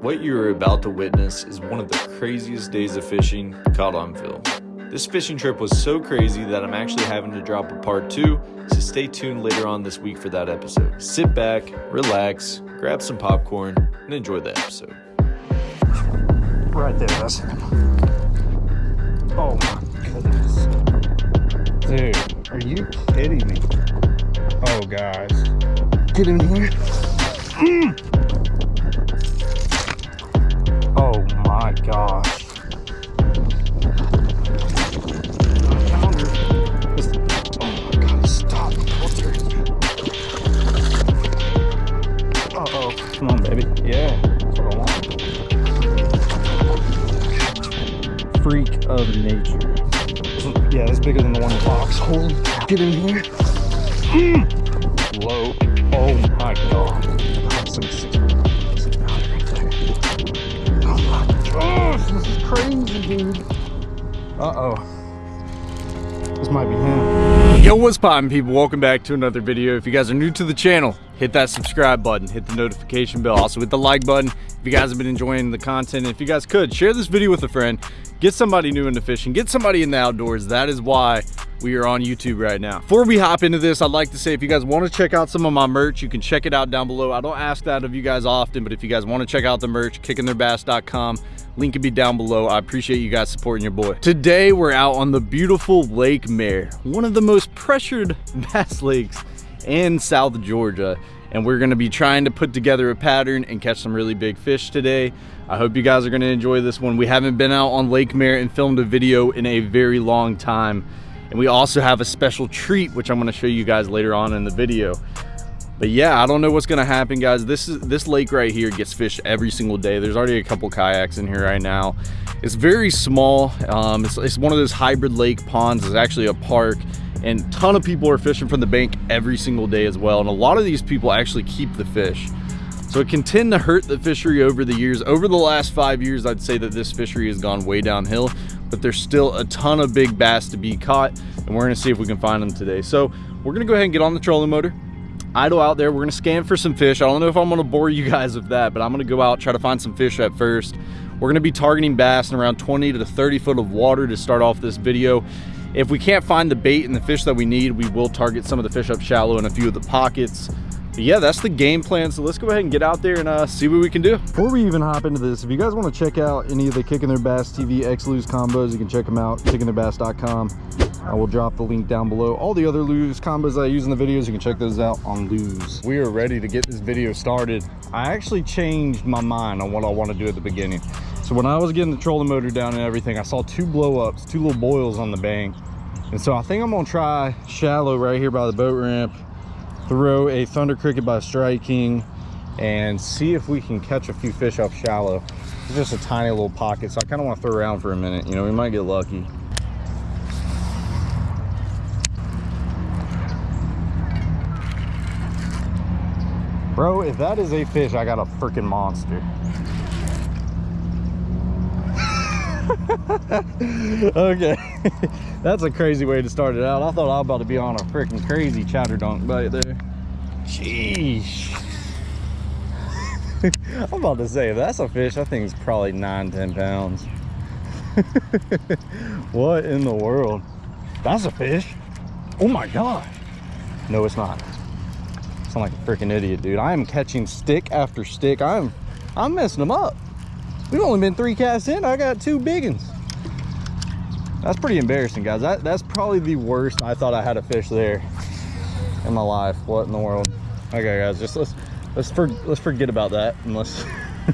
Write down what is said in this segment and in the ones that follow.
What you are about to witness is one of the craziest days of fishing caught on film. This fishing trip was so crazy that I'm actually having to drop a part two, so stay tuned later on this week for that episode. Sit back, relax, grab some popcorn, and enjoy the episode. Right there, that's him. Oh my goodness. Dude, are you kidding me? Oh, guys. Get in here. Mm. My gosh. Oh my god, stop. Uh-oh. Come on, baby. Yeah, that's what I want. freak of nature. Yeah, it's bigger than the one in the box. Hold, get in here. Mm. Low. Oh my god. That's some dude. Uh-oh. This might be him. Yo, what's poppin' people? Welcome back to another video. If you guys are new to the channel, hit that subscribe button, hit the notification bell, also hit the like button. If you guys have been enjoying the content, if you guys could, share this video with a friend, get somebody new into fishing, get somebody in the outdoors. That is why we are on YouTube right now. Before we hop into this, I'd like to say if you guys want to check out some of my merch, you can check it out down below. I don't ask that of you guys often, but if you guys want to check out the merch, kickingtheirbass.com. Link can be down below. I appreciate you guys supporting your boy. Today, we're out on the beautiful Lake Mayer, one of the most pressured bass lakes in South Georgia. And we're gonna be trying to put together a pattern and catch some really big fish today. I hope you guys are gonna enjoy this one. We haven't been out on Lake Mayer and filmed a video in a very long time. And we also have a special treat, which I'm gonna show you guys later on in the video. But yeah, I don't know what's gonna happen, guys. This is this lake right here gets fished every single day. There's already a couple kayaks in here right now. It's very small. Um, it's, it's one of those hybrid lake ponds. It's actually a park, and ton of people are fishing from the bank every single day as well. And a lot of these people actually keep the fish. So it can tend to hurt the fishery over the years. Over the last five years, I'd say that this fishery has gone way downhill, but there's still a ton of big bass to be caught, and we're gonna see if we can find them today. So we're gonna go ahead and get on the trolling motor idle out there. We're gonna scan for some fish. I don't know if I'm gonna bore you guys with that, but I'm gonna go out, try to find some fish at first. We're gonna be targeting bass in around 20 to 30 foot of water to start off this video. If we can't find the bait and the fish that we need, we will target some of the fish up shallow in a few of the pockets. But yeah, that's the game plan. So let's go ahead and get out there and uh, see what we can do. Before we even hop into this, if you guys want to check out any of the Kicking Their Bass TV X Lew's combos, you can check them out, kickingtheirbass.com. I will drop the link down below. All the other Lew's combos I use in the videos, you can check those out on Lew's. We are ready to get this video started. I actually changed my mind on what I want to do at the beginning. So when I was getting the trolling motor down and everything, I saw two blow ups, two little boils on the bank. And so I think I'm gonna try shallow right here by the boat ramp, throw a Thunder Cricket by Strike King, and see if we can catch a few fish up shallow. It's just a tiny little pocket, so I kind of want to throw around for a minute. You know, we might get lucky. Bro, if that is a fish, I got a freaking monster. okay, that's a crazy way to start it out. I thought I was about to be on a freaking crazy chatter dunk bite there. Jeez. I'm about to say, that's a fish, I think it's probably nine ten pounds. what in the world? That's a fish. Oh my God. No, it's not. I sound like a freaking idiot, dude. I am catching stick after stick. I'm, I'm messing them up. We've only been three casts in. I got two big ones. That's pretty embarrassing, guys. That, that's probably the worst. I thought I had a fish there in my life. What in the world? Okay, guys, just let's let's for, let's forget about that and let's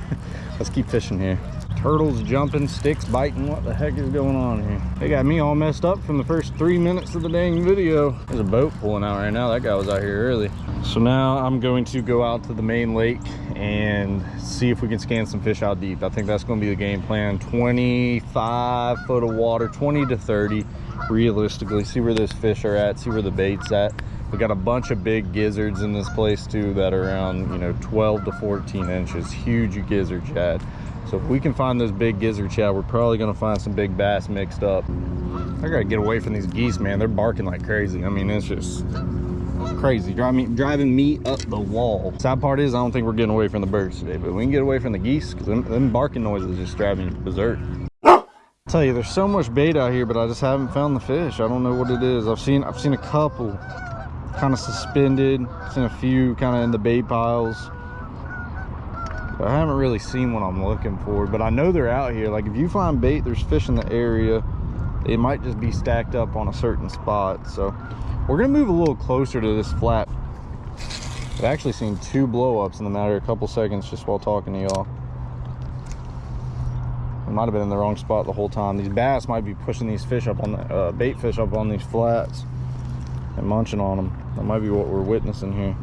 let's keep fishing here. Turtles jumping, sticks biting. What the heck is going on here? They got me all messed up from the first three minutes of the dang video. There's a boat pulling out right now. That guy was out here early. So now I'm going to go out to the main lake and see if we can scan some fish out deep. I think that's going to be the game plan. 25 foot of water, 20 to 30 realistically. See where those fish are at, see where the bait's at. We got a bunch of big gizzards in this place too that are around, you know, 12 to 14 inches. Huge gizzard shad. So if we can find those big gizzard shad, we're probably gonna find some big bass mixed up. I gotta get away from these geese, man. They're barking like crazy. I mean, it's just crazy. Drive me, driving me up the wall. Sad part is I don't think we're getting away from the birds today, but we can get away from the geese because them, them barking noises just drive me berserk. tell you, there's so much bait out here, but I just haven't found the fish. I don't know what it is. I've seen I've seen a couple kind of suspended. Seen a few kind of in the bait piles. But I haven't really seen what I'm looking for. But I know they're out here. Like if you find bait, there's fish in the area. It might just be stacked up on a certain spot. So we're gonna move a little closer to this flat. I've actually seen two blow-ups in the matter of a couple seconds just while talking to y'all. I might have been in the wrong spot the whole time. These bass might be pushing these fish up on the uh, bait fish up on these flats and munching on them. That might be what we're witnessing here.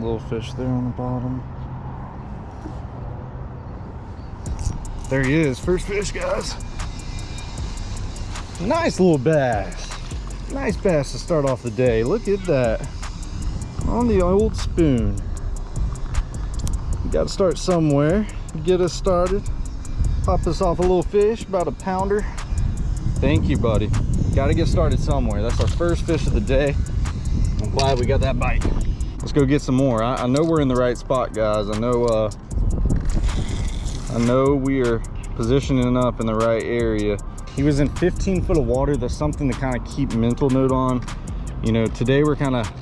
Little fish there on the bottom. There he is, first fish, guys. Nice little bass. Nice bass to start off the day. Look at that. On the old spoon. Got to start somewhere. Get us started. Pop us off a little fish, about a pounder. Thank you, buddy. Got to get started somewhere. That's our first fish of the day. I'm glad we got that bite. Let's go get some more. I, I know we're in the right spot, guys. I know uh, I know we are positioning up in the right area. He was in 15 foot of water. That's something to kind of keep mental note on. You know, today we're kind of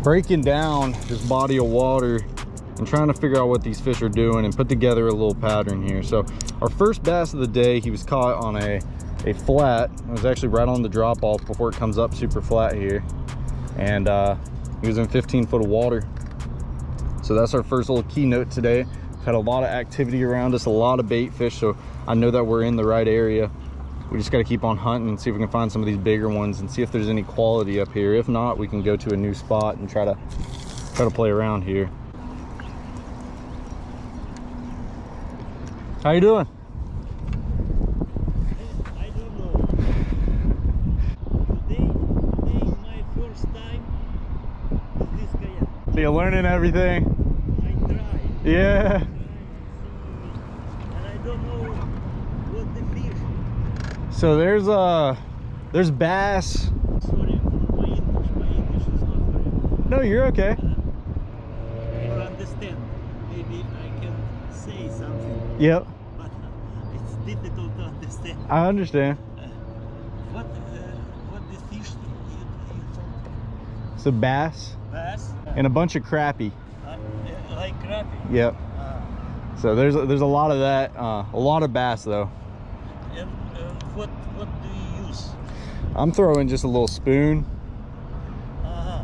breaking down this body of water and trying to figure out what these fish are doing and put together a little pattern here. So our first bass of the day, he was caught on a, a flat. It was actually right on the drop off before it comes up super flat here. And uh, he was in 15 foot of water. So that's our first little keynote today. We've had a lot of activity around us, a lot of bait fish, so I know that we're in the right area. We just got to keep on hunting and see if we can find some of these bigger ones and see if there's any quality up here. If not, we can go to a new spot and try to try to play around here. How you doing? I don't know. Today, today my first time with this kayak. So you're learning everything? I tried. Yeah. and I don't know what the fish. So there's uh there's bass. Sorry my English. My English is not very good. No, you're okay. I don't understand. Maybe I can say something, Yep, but it's difficult to understand. I understand. What uh, what the fish you, you told? So Bass? And a bunch of crappie. Uh, uh, like crappie? Yep. Ah. So there's there's a lot of that. Uh, a lot of bass though. And uh, what what do you use? I'm throwing just a little spoon. Uh-huh.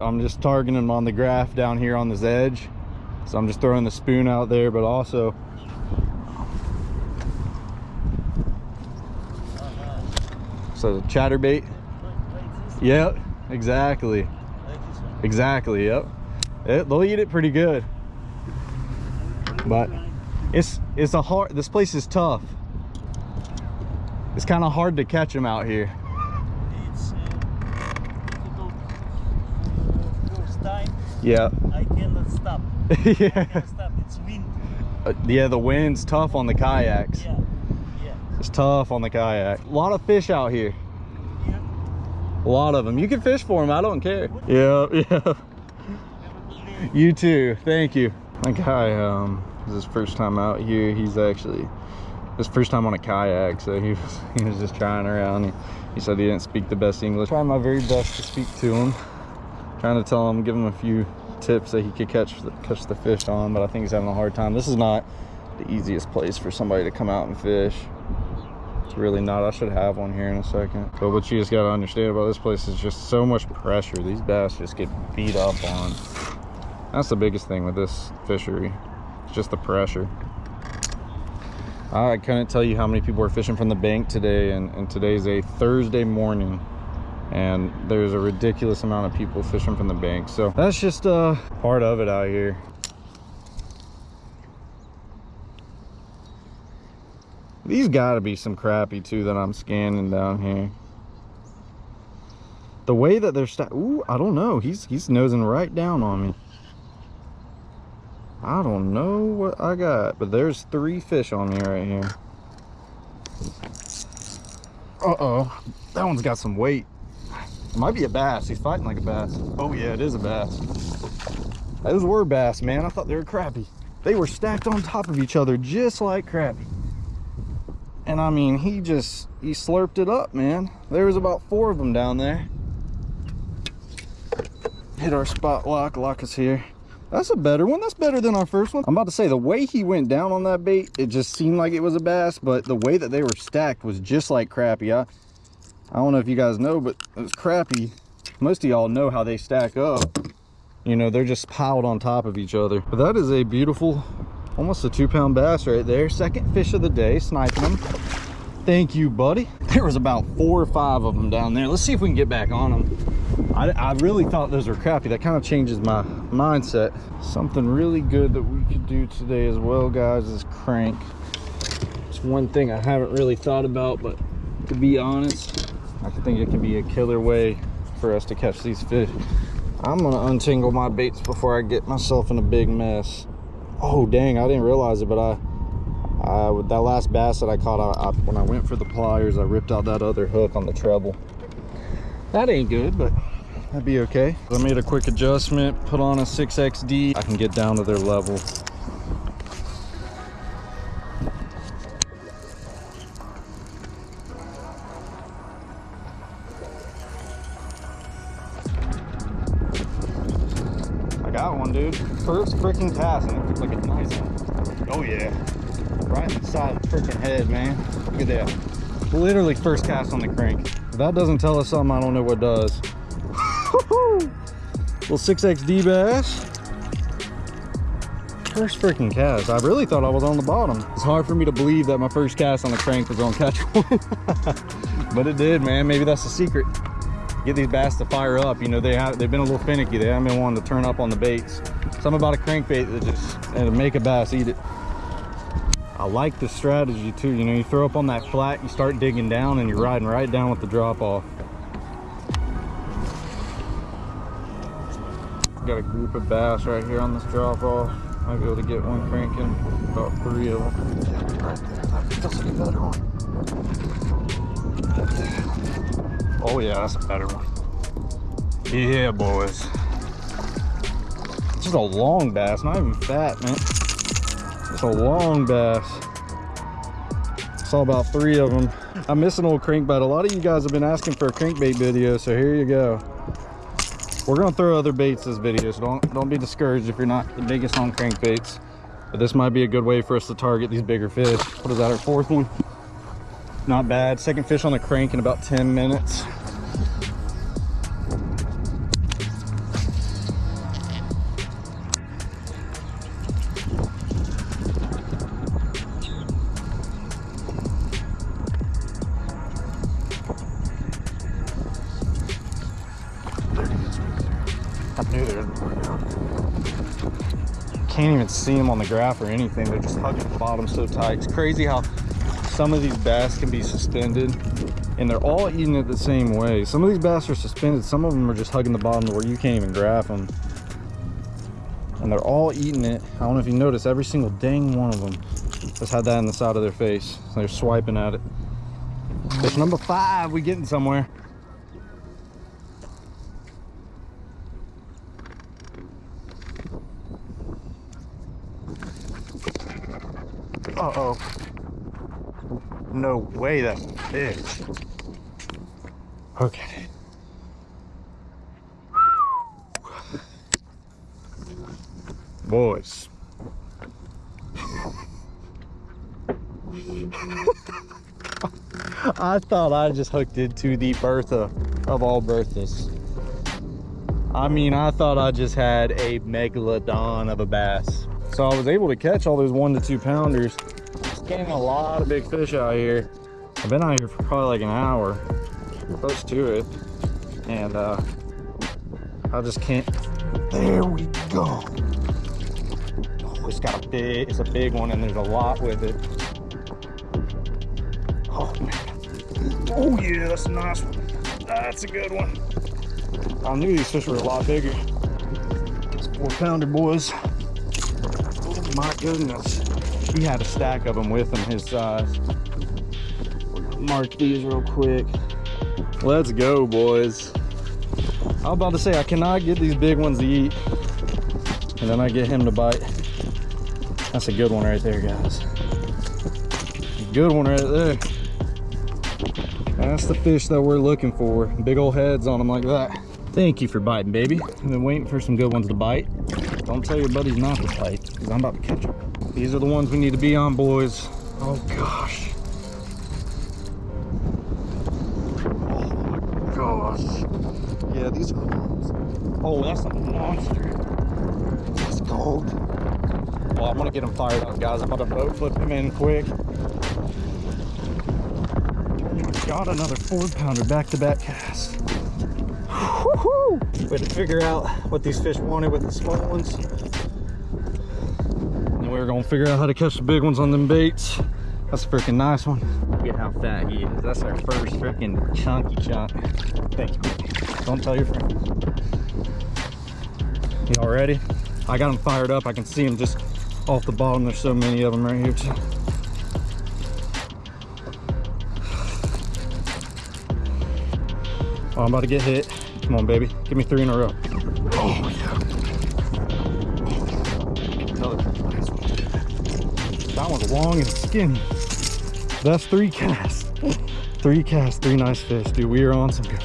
I'm just targeting them on the graph down here on this edge. So I'm just throwing the spoon out there, but also Uh-huh. so chatterbait. Like, like this? Yep, exactly, Like this one? Exactly. Yep, it, they'll eat it pretty good. But it's it's a hard. This place is tough. It's kind of hard to catch them out here. It's uh, difficult first time. Yeah, I cannot stop. yeah, Can't stop. It's wind. Uh, yeah. The wind's tough on the kayaks. Yeah. Yeah. It's tough on the kayak. A lot of fish out here. A lot of them. You can fish for them. I don't care. Yeah, yeah. Have a good day. You too. Thank you. My guy, um, this is his first time out here. He's actually his first time on a kayak, so he was he was just trying around. He, he said he didn't speak the best English. Trying my very best to speak to him. Trying to tell him, give him a few tips that he could catch the, catch the fish on, but I think he's having a hard time. This is not the easiest place for somebody to come out and fish. It's really not. I should have one here in a second. But what you just got to understand about this place is just so much pressure. These bass just get beat up on. That's the biggest thing with this fishery. It's just the pressure. I couldn't tell you how many people are fishing from the bank today, and, and today's a Thursday morning, and there's a ridiculous amount of people fishing from the bank. So that's just uh, part of it out here. These gotta be some crappy too that I'm scanning down here. The way that they're sta- Ooh, I don't know. He's he's nosing right down on me. I don't know what I got, but there's three fish on me right here. Uh-oh. That one's got some weight. It might be a bass. He's fighting like a bass. Oh yeah, it is a bass. Those were bass, man. I thought they were crappie. They were stacked on top of each other just like crappie. And I mean, he just, he slurped it up, man. There was about four of them down there. Hit our spot lock, lock us here. That's a better one. That's better than our first one. I'm about to say, the way he went down on that bait, it just seemed like it was a bass, but the way that they were stacked was just like crappie. I, I don't know if you guys know, but it's crappie. Most of y'all know how they stack up. You know, they're just piled on top of each other. But that is a beautiful, almost a two pound bass right there. Second fish of the day, sniping them. Thank you, buddy. There was about four or five of them down there. Let's see if we can get back on them. I, I really thought those were crappie. That kind of changes my mindset. Something really good that we could do today as well, guys, is crank. It's one thing I haven't really thought about, but to be honest, I think it can be a killer way for us to catch these fish. I'm gonna untangle my baits before I get myself in a big mess. Oh dang, I didn't realize it, but I, I with that last bass that I caught, I, I, when I went for the pliers, I ripped out that other hook on the treble. That ain't good, but that'd be okay. I made a quick adjustment, put on a 6XD. I can get down to their level. pass and it like a. Oh yeah. Right inside the freaking head, man. Look at that. Literally first cast on the crank. If that doesn't tell us something, I don't know what does. Little 6XD bass. First freaking cast. I really thought I was on the bottom. It's hard for me to believe that my first cast on the crank was on catch one. but it did, man. Maybe that's the secret get these bass to fire up. You know, they have, they've been a little finicky. They haven't been wanting to turn up on the baits. Something about a crankbait that just and make a bass eat it. I like the strategy too. You know, you throw up on that flat, you start digging down, and you're riding right down with the drop off. Got a group of bass right here on this drop off. Might be able to get one cranking. About three of them. Oh yeah, that's a better one. Yeah, boys. Just a long bass, not even fat, man. It's a long bass. Saw about three of them. I'm missing old crankbait. A lot of you guys have been asking for a crankbait video, so here you go. We're gonna throw other baits this video, so don't don't be discouraged if you're not the biggest on crankbaits. But this might be a good way for us to target these bigger fish. What is that, our fourth one? Not bad. Second fish on the crank in about 10 minutes. Can't even see them on the graph or anything. They're just hugging the bottom so tight. It's crazy how some of these bass can be suspended and they're all eating it the same way. Some of these bass are suspended. Some of them are just hugging the bottom to where you can't even graph them. And they're all eating it. I don't know if you notice, every single dang one of them has had that in the side of their face. They're swiping at it. Fish number five, we getting somewhere. Uh-oh. No way a fish. Okay. Boys. I thought I just hooked into the Bertha of all Berthas. I mean, I thought I just had a megalodon of a bass. So I was able to catch all those one to two pounders. Just getting a lot of big fish out here. I've been out here for probably like an hour, close to it. And uh, I just can't. There we go. Oh, it's got a big, it's a big one and there's a lot with it. Oh man. Oh yeah, that's a nice one. That's a good one. I knew these fish were a lot bigger. It's four pounder boys. Oh my goodness. He had a stack of them with him his size. Mark these real quick. Let's go, boys. I was about to say, I cannot get these big ones to eat. And then I get him to bite. That's a good one right there, guys. Good one right there. That's the fish that we're looking for. Big old heads on them like that. Thank you for biting, baby. I've been waiting for some good ones to bite. Don't tell your buddies not to bite, because I'm about to catch them. These are the ones we need to be on, boys. Oh, gosh. Oh, my gosh. Yeah, these are the ones. Oh, that's a monster. That's gold. Well, I'm gonna get him fired up, guys. I'm about to boat flip him in quick. Got another four pounder back-to-back cast. Woohoo! We had to figure out what these fish wanted with the small ones. And we were gonna figure out how to catch the big ones on them baits. That's a freaking nice one. Look at how fat he is. That's our first freaking chunky chunk. Thank you. Don't tell your friends. Y'all ready? I got them fired up. I can see them just off the bottom. There's so many of them right here too. Oh, I'm about to get hit. Come on, baby. Give me three in a row. Oh, yeah. That one's long and skinny. That's three casts. Three casts, three nice fish. Dude, we are on some good.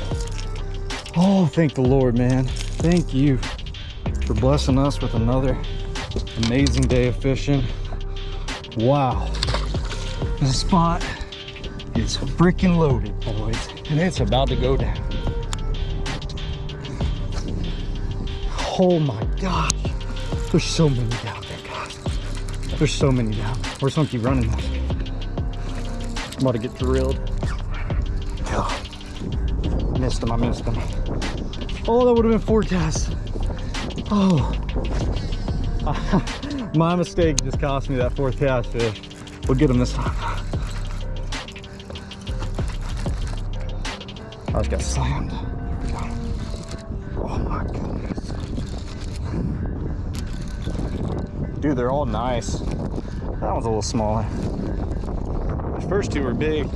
Oh, thank the Lord, man. Thank you for blessing us with another amazing day of fishing. Wow. This spot is freaking loaded, boys. And it's about to go down. Oh my gosh. There's so many down there, guys. There's so many down. We're just gonna keep running this. I'm about to get drilled. Oh, missed him, I missed him. Oh, that would have been four casts. Oh. My mistake just cost me that fourth cast fish. We'll get him this time. I just got slammed. Oh my goodness. Dude, they're all nice. That one's a little smaller. The first two were big.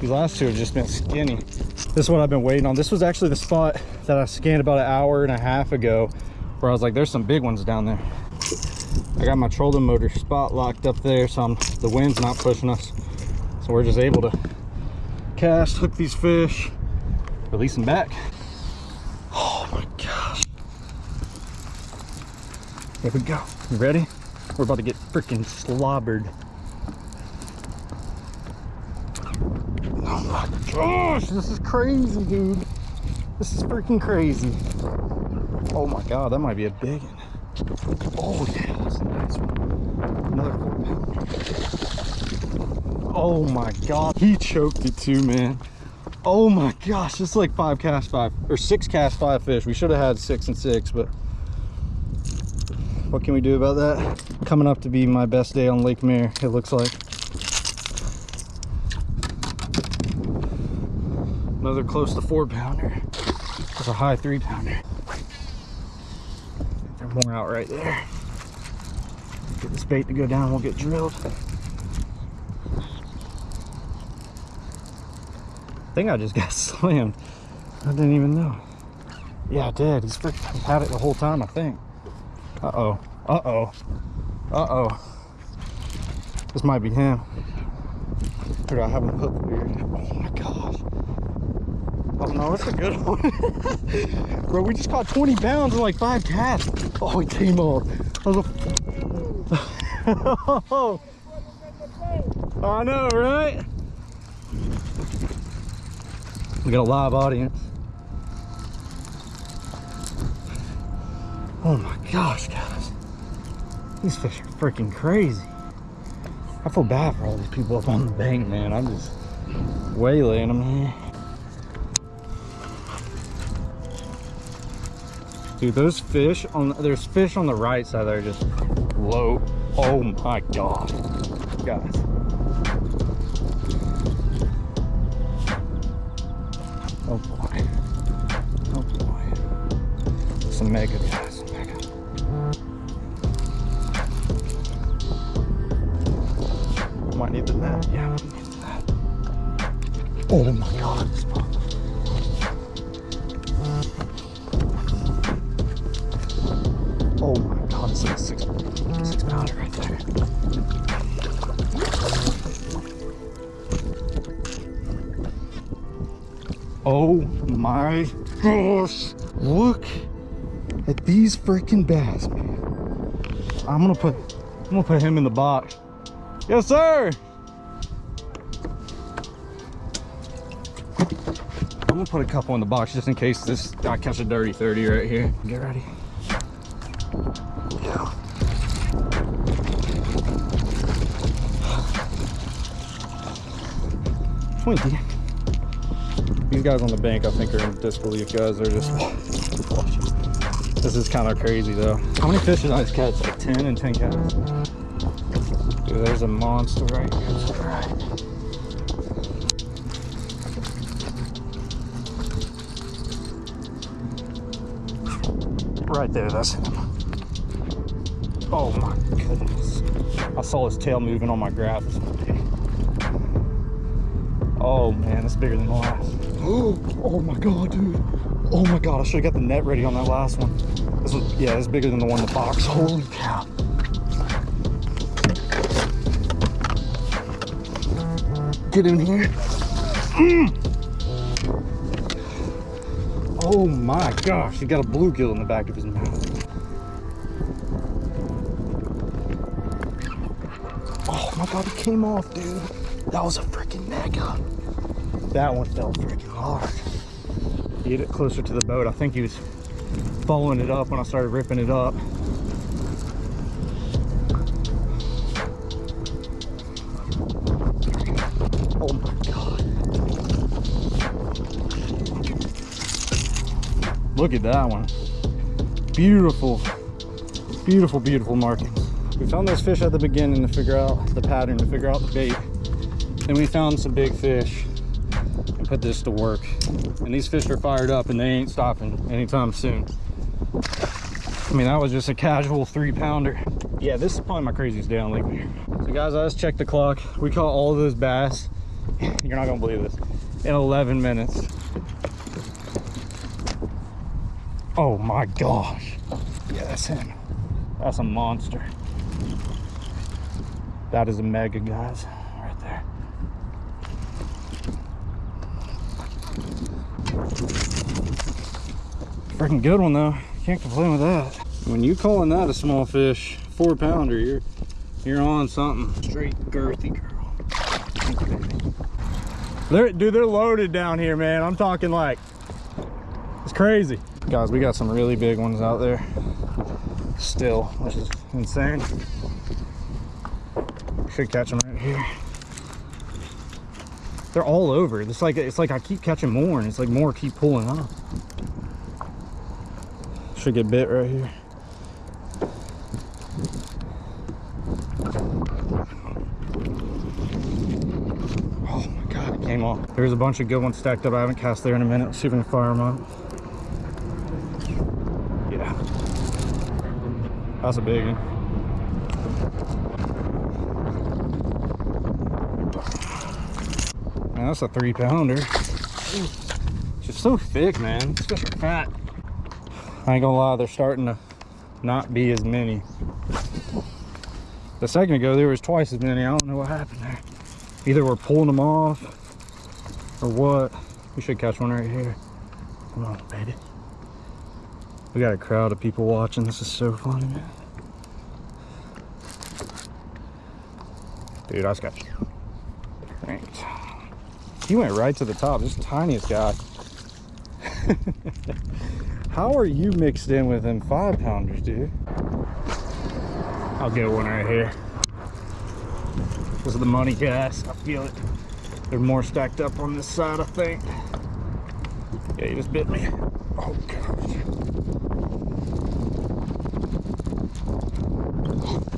These last two have just been skinny. This is what I've been waiting on. This was actually the spot that I scanned about an hour and a half ago where I was like, there's some big ones down there. I got my trolling motor spot locked up there, so I'm, the wind's not pushing us. So we're just able to cast, hook these fish, release them back. Oh my gosh. Here we go. You ready? We're about to get freaking slobbered. Oh my gosh, this is crazy, dude. This is freaking crazy. Oh my god, that might be a big one. Oh yeah, that's a nice one. Another four pounder. Oh my god, he choked it too, man. Oh my gosh, it's like five cast five or six cast five fish. We should have had six and six, but what can we do about that? Coming up to be my best day on Lake Mayer, it looks like. Another close to four pounder. That's a high three pounder. There's more out right there. Get this bait to go down, we'll get drilled. I think I just got slammed. I didn't even know. Yeah, I did. He's freaking had it the whole time, I think. Uh-oh. Uh-oh. Uh-oh. This might be him. Do I have him hooked weird? Oh my gosh. Oh no, it's a good one. Bro, we just caught 20 pounds in like five casts. Oh, he came off. I was a... I know, right? We got a live audience. Oh my gosh, guys. These fish are freaking crazy. I feel bad for all these people up on the bank, man. I'm just waylaying them here. Dude, those fish on there's fish on the right side that are just low. Oh my god. Guys. Oh boy. Oh boy. It's a mega, guys. Might need the net. Yeah, might need the net. Oh my god. My gosh. Look at these freaking bass, man. I'm gonna put I'm gonna put him in the box. Yes, sir. I'm gonna put a couple in the box just in case this I catch a dirty 30 right here. Get ready. Yeah. Twinkie. These guys on the bank, I think, are in disbelief, guys. They're just. This is kind of crazy, though. How many fish did I just catch? Like 10 and 10 casts? Dude, there's a monster right here. Right. Right there, that's him. Oh my goodness. I saw his tail moving on my graph. This one big. Oh man, it's bigger than the last. Oh my god, dude. Oh my god, I should have got the net ready on that last one. This yeah, it's bigger than the one in the box. Holy cow. Get in here. Mm. Oh my gosh, he got a bluegill in the back of his mouth. Oh my god, it came off, dude. That was a freaking mega. That one fell freaking hard. Get it closer to the boat. I think he was following it up when I started ripping it up. Oh my god. Look at that one. Beautiful, beautiful, beautiful markings. We found those fish at the beginning to figure out the pattern, to figure out the bait. Then we found some big fish put this to work. And these fish are fired up and they ain't stopping anytime soon. I mean, that was just a casual three pounder. Yeah, this is probably my craziest day on Lake Weir. So guys, I just checked the clock. We caught all those bass. You're not gonna believe this. In 11 minutes. Oh my gosh. Yeah, that's him. That's a monster. That is a mega, guys. Right there. Freaking good one though. Can't complain with that. When you calling that a small fish, four pounder, you're you're on something. Straight girthy girl. They're, dude, they're loaded down here, man. I'm talking like, it's crazy. Guys, we got some really big ones out there still, which is insane. Should catch them right here. They're all over. It's like it's like I keep catching more, and it's like more keep pulling up. Should get bit right here. Oh my god, it came off. There's a bunch of good ones stacked up. I haven't cast there in a minute. Let's see if we can fire them up. Yeah. That's a big one. That's a three pounder. It's just so thick, man. These fish are fat. I ain't gonna lie, they're starting to not be as many. A second ago, there was twice as many. I don't know what happened there. Either we're pulling them off or what. We should catch one right here. Come on, baby. We got a crowd of people watching. This is so funny, man. Dude, I just got Thanks. He went right to the top. This tiniest guy. How are you mixed in with them five pounders, dude? I'll get one right here. This is the money cast. I feel it. They're more stacked up on this side, I think. Yeah, he just bit me. Oh gosh.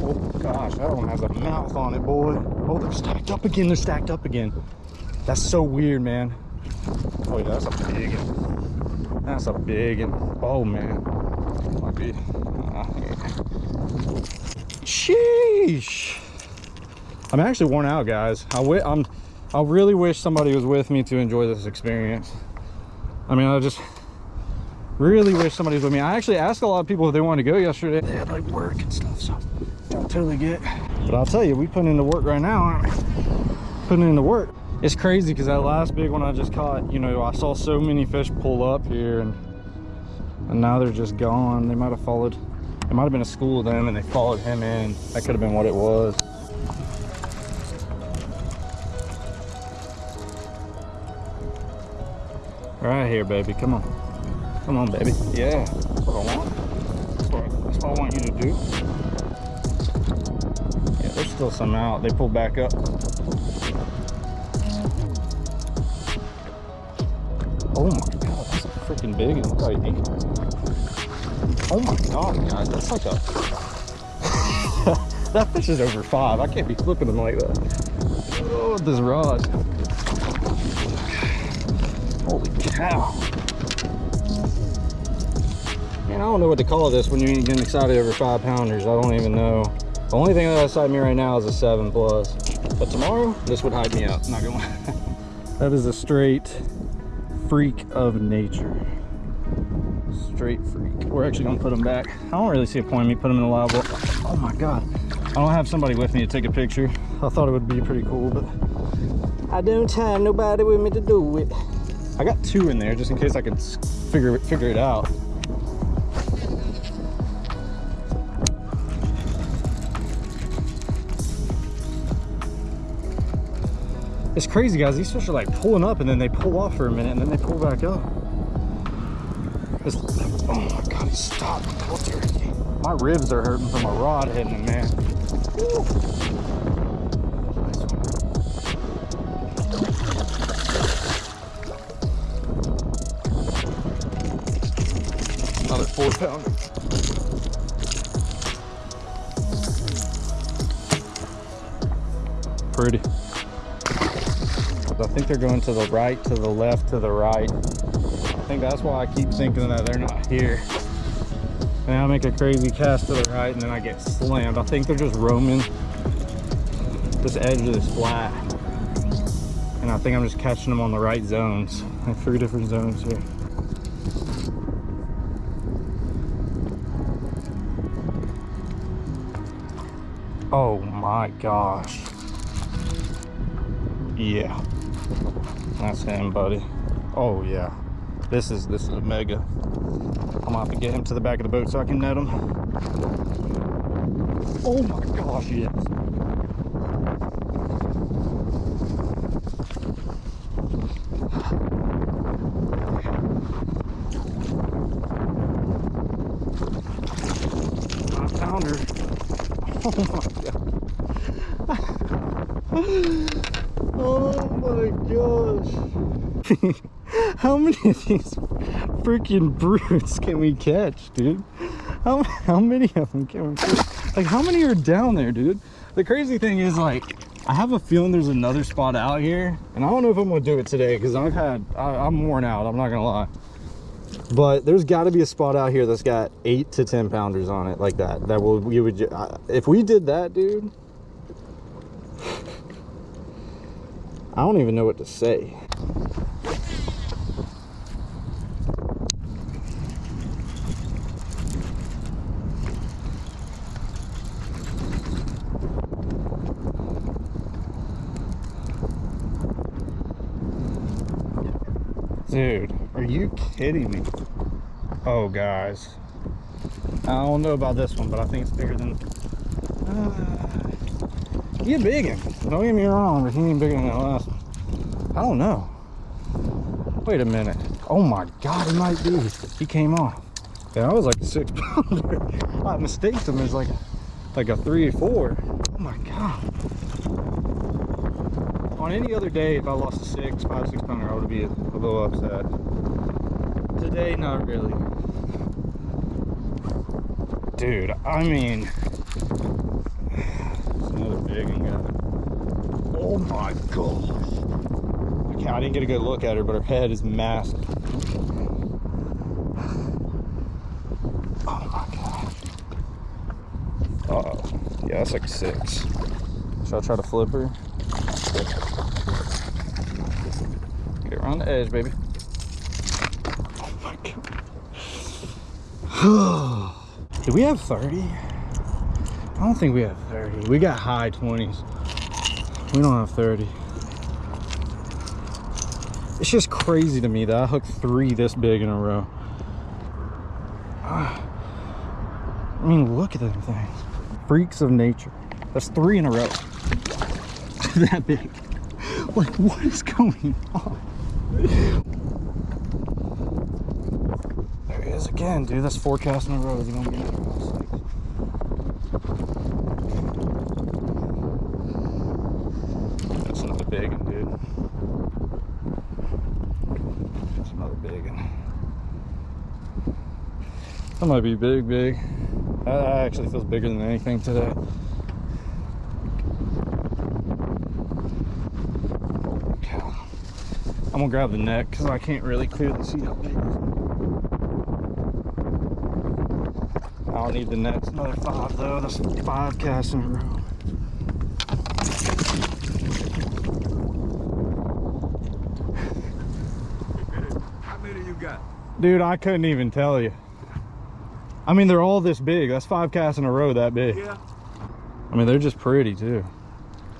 Oh gosh, that one has a mouth on it, boy. Oh, they're stacked up again. They're stacked up again. That's so weird, man. Oh yeah, that's a big one. That's a big one. Oh man. Might be. Uh, sheesh. I'm actually worn out, guys. I I'm. I really wish somebody was with me to enjoy this experience. I mean, I just really wish somebody was with me. I actually asked a lot of people if they wanted to go yesterday. They had like work and stuff, so I totally get. But I'll tell you, we putting into work right now, aren't we? Putting into work. It's crazy because that last big one I just caught, you know, I saw so many fish pull up here and and now they're just gone. They might have followed, it might have been a school of them and they followed him in. That could have been what it was. Right here, baby. Come on. Come on, baby. Yeah, that's what I want. That's what, that's what I want you to do. Yeah, there's still some out. They pulled back up. That's a freaking big one. Look how he ate. Oh my god, guys, that's like a. that fish is over five. I can't be flipping them like that. Oh, this rod. Holy cow. Man, I don't know what to call this when you're getting excited over five pounders. I don't even know. The only thing that excites me right now is a seven plus. But tomorrow, this would hype me up. Not going. that is a straight freak of nature. Straight freak. We're actually gonna put them back. I don't really see a point in me putting them in the live well. Oh my god. I don't have somebody with me to take a picture. I thought it would be pretty cool, but I don't have nobody with me to do it. I got two in there just in case I could figure it, figure it out. It's crazy, guys. These fish are like pulling up and then they pull off for a minute and then they pull back up. Oh my god, he stopped. My ribs are hurting from a rod hitting him, man. Woo. Another four pounder. Pretty. I think they're going to the right, to the left, to the right. Think that's why I keep thinking that they're not here. And I make a crazy cast to the right and then I get slammed. I think they're just roaming this edge of this flat. And I think I'm just catching them on the right zones. I have three different zones here. Oh my gosh. Yeah. That's him, buddy. Oh yeah. This is this is a mega. I'm gonna have to get him to the back of the boat so I can net him. Oh my gosh, yes. Five pounder. Oh my god. Oh my gosh. how many of these freaking brutes can we catch, dude? How, how many of them can we catch? Like, how many are down there, dude? The crazy thing is, like, I have a feeling there's another spot out here, and I don't know if I'm gonna do it today because I've had, I, I'm worn out, I'm not gonna lie. But there's got to be a spot out here that's got eight to 10 pounders on it, like that. That will, we would, if we did that, dude, I don't even know what to say. Dude, are you kidding me? Oh, guys. I don't know about this one, but I think it's bigger than. Uh, he a big one. Don't get me wrong, but he ain't bigger than that last one. I don't know. Wait a minute. Oh my god, it might be. He came off. Yeah, I was like a six pounder. I mistaked him as like like a three or four. Oh my god. On any other day, if I lost a six, five, six pounder, I would be a, a little upset. Today, not really. Dude, I mean, another big one, guy. Oh my gosh. Can't, I didn't get a good look at her, but her head is massive. Oh my god. Oh, yeah, that's like six. Should I try to flip her? Get her on the edge, baby. Oh my god. Do we have 30? I don't think we have 30. We got high 20s. We don't have 30. It's just crazy to me that I hooked three this big in a row. I mean, look at them things. Freaks of nature. That's three in a row. that big. Like, what is going on? There he is again, dude. That's four casts in a row. Is he gonna be another one? Six. That's another big one, dude. That's another big one. That might be big, big. That actually feels bigger than anything today. I'm gonna grab the neck because I can't really clearly see how big. I don't need the next another five though. That's five casts in a row. How many you got? Dude, I couldn't even tell you. I mean, they're all this big. That's five casts in a row that big. Yeah. I mean, they're just pretty too.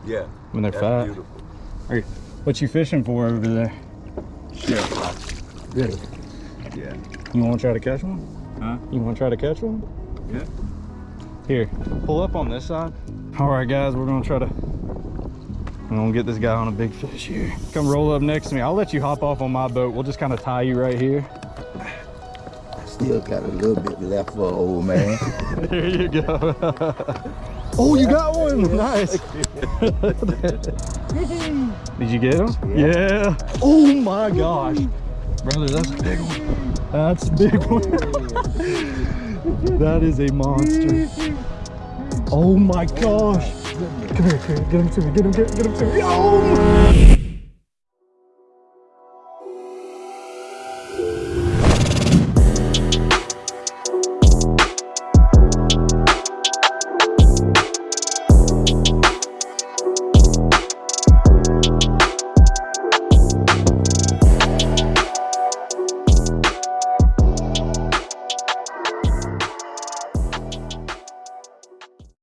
Yeah. I mean, they're fat. beautiful. Are you- what you fishing for over there? Yeah. Really? Yeah. You want to try to catch one? Huh? You want to try to catch one? Yeah. Here, pull up on this side. All right, guys, we're gonna try to. I'm gonna get this guy on a big fish here. Come roll up next to me. I'll let you hop off on my boat. We'll just kind of tie you right here. I still got a little bit left for old man. There you go. oh, you got one. Nice. Did you get him? Yeah. Oh my gosh. Brother, that's a big one. That's a big one. That is a monster. Oh my gosh. Come here, come here. Get him to me. Get him, get, get him to me. Oh!